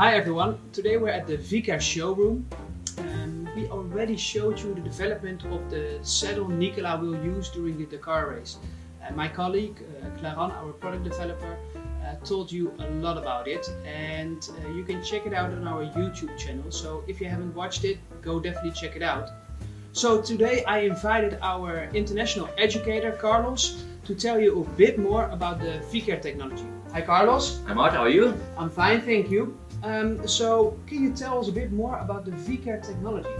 Hi everyone, today we're at the Vicair showroom. We already showed you the development of the saddle Nicola will use during the Dakar race. My colleague, uh, Claran, our product developer, uh, told you a lot about it and uh, you can check it out on our YouTube channel. So if you haven't watched it, go definitely check it out. So today I invited our international educator, Carlos, to tell you a bit more about the Vicair technology. Hi Carlos. Hi Mart, how are you? I'm fine, thank you. Um, so, can you tell us a bit more about the Vicair technology?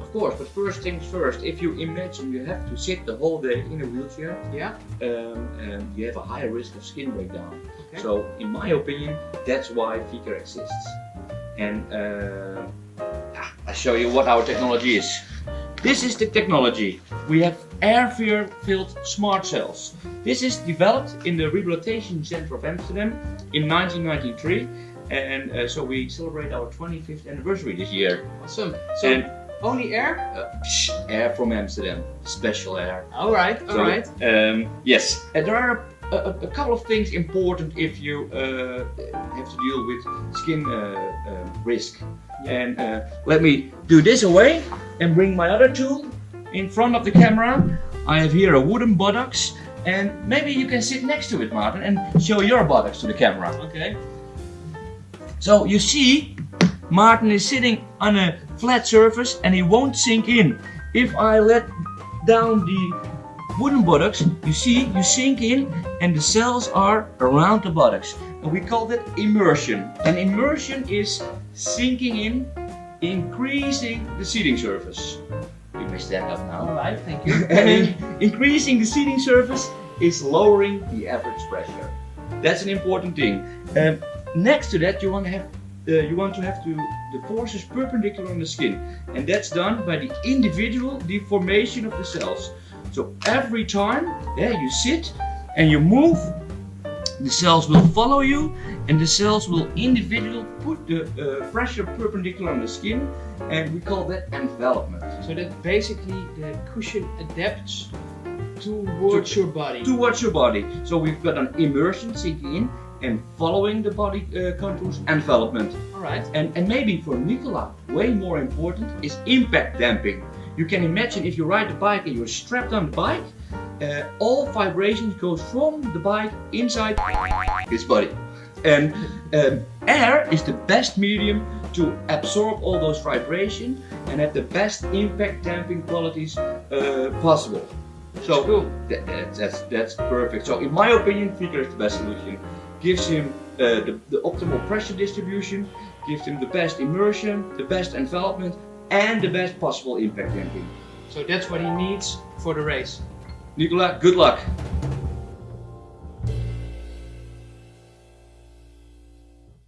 Of course, but first things first, if you imagine you have to sit the whole day in a wheelchair, yeah, um, and you have a higher risk of skin breakdown. Okay. So, in my opinion, that's why Vicair exists. And uh, I'll show you what our technology is. This is the technology. We have air-filled smart cells. This is developed in the Rehabilitation Center of Amsterdam in 1993 and uh, so we celebrate our 25th anniversary this year. Awesome. So and only air? Uh, air from Amsterdam, special air. All right, all so, right. Um, yes, and there are a, a, a, couple of things important if you uh, have to deal with skin uh, uh, risk. Yeah. And uh, let me do this away and bring my other tool in front of the camera. I have here a wooden buttocks and maybe you can sit next to it, Martin, and show your buttocks to the camera. Okay. So you see, Martin is sitting on a flat surface and he won't sink in. If I let down the wooden buttocks, you see, you sink in and the cells are around the buttocks. And we call that immersion. And immersion is sinking in, increasing the seating surface. Stand up now. Alright, thank you. and increasing the seating surface is lowering the average pressure. That's an important thing. Um, Next to that, you want to have uh, you want to have to, the forces perpendicular on the skin, and that's done by the individual deformation of the cells. So every time yeah, you sit and you move, the cells will follow you, and the cells will individually put the uh, pressure perpendicular on the skin, and we call that envelopment. So that basically the cushion adapts towards to, your body. Towards your body. So we've got an immersion sinking in, and following the body uh, contours and envelopment. Alright. And, and maybe for Nicola, way more important is impact damping. You can imagine if you ride the bike and you're strapped on the bike, uh, all vibrations goes from the bike inside his body. And um, air is the best medium to absorb all those vibrations and have the best impact damping qualities uh, possible. So cool. that, that, that's, that's perfect. So in my opinion, Vicair is the best solution gives him uh, the, the optimal pressure distribution, gives him the best immersion, the best envelopment, and the best possible impact damping. So that's what he needs for the race. Nicola, good luck!